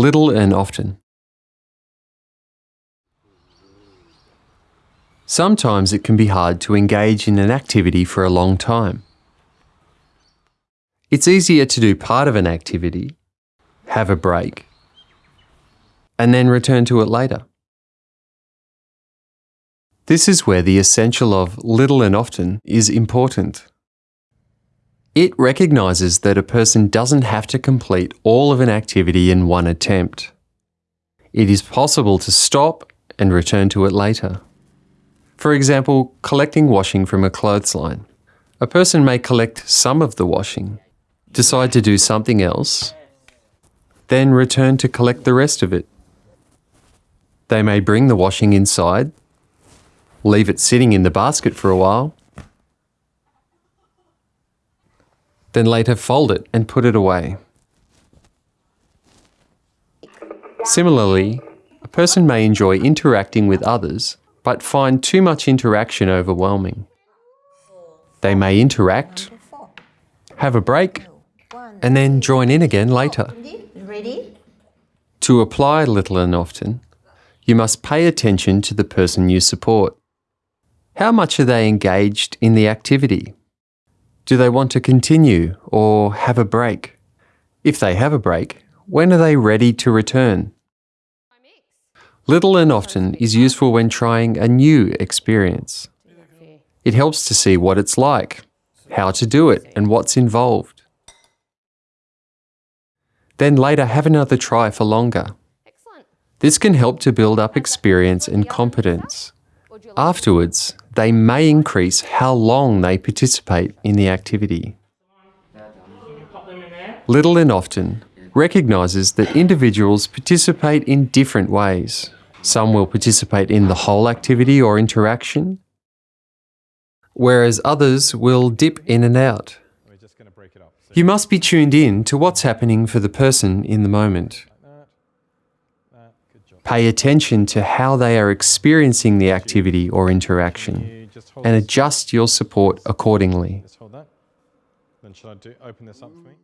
Little and often. Sometimes it can be hard to engage in an activity for a long time. It's easier to do part of an activity, have a break, and then return to it later. This is where the essential of little and often is important. It recognises that a person doesn't have to complete all of an activity in one attempt. It is possible to stop and return to it later. For example, collecting washing from a clothesline. A person may collect some of the washing, decide to do something else, then return to collect the rest of it. They may bring the washing inside, leave it sitting in the basket for a while, then later fold it and put it away. Similarly, a person may enjoy interacting with others but find too much interaction overwhelming. They may interact, have a break, and then join in again later. To apply little and often, you must pay attention to the person you support. How much are they engaged in the activity? Do they want to continue or have a break? If they have a break, when are they ready to return? Little and often is useful when trying a new experience. It helps to see what it's like, how to do it, and what's involved. Then later have another try for longer. This can help to build up experience and competence. Afterwards, they may increase how long they participate in the activity. Little and often recognises that individuals participate in different ways. Some will participate in the whole activity or interaction, whereas others will dip in and out. You must be tuned in to what's happening for the person in the moment. Pay attention to how they are experiencing the activity or interaction and adjust your support accordingly. Then shall I do, open this up for me?